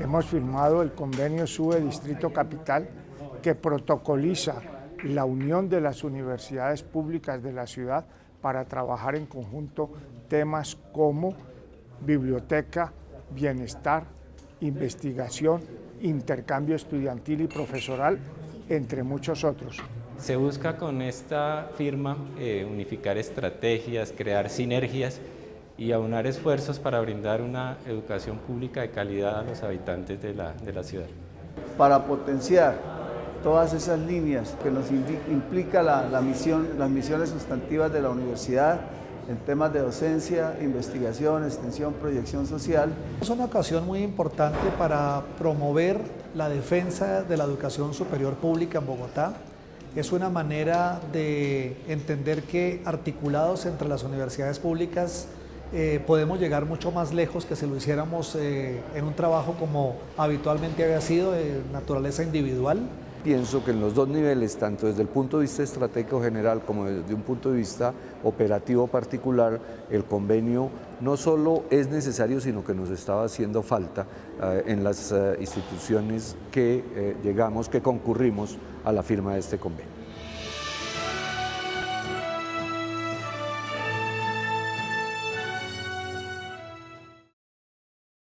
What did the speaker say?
Hemos firmado el convenio SUBE Distrito Capital que protocoliza la unión de las universidades públicas de la ciudad para trabajar en conjunto temas como biblioteca, bienestar, investigación, intercambio estudiantil y profesoral, entre muchos otros. Se busca con esta firma eh, unificar estrategias, crear sinergias y aunar esfuerzos para brindar una educación pública de calidad a los habitantes de la, de la ciudad. Para potenciar todas esas líneas que nos implica la, la misión, las misiones sustantivas de la universidad, en temas de docencia, investigación, extensión, proyección social. Es una ocasión muy importante para promover la defensa de la educación superior pública en Bogotá. Es una manera de entender que articulados entre las universidades públicas eh, podemos llegar mucho más lejos que si lo hiciéramos eh, en un trabajo como habitualmente había sido, de naturaleza individual. Pienso que en los dos niveles, tanto desde el punto de vista estratégico general como desde un punto de vista operativo particular, el convenio no solo es necesario, sino que nos estaba haciendo falta eh, en las instituciones que llegamos, que concurrimos a la firma de este convenio.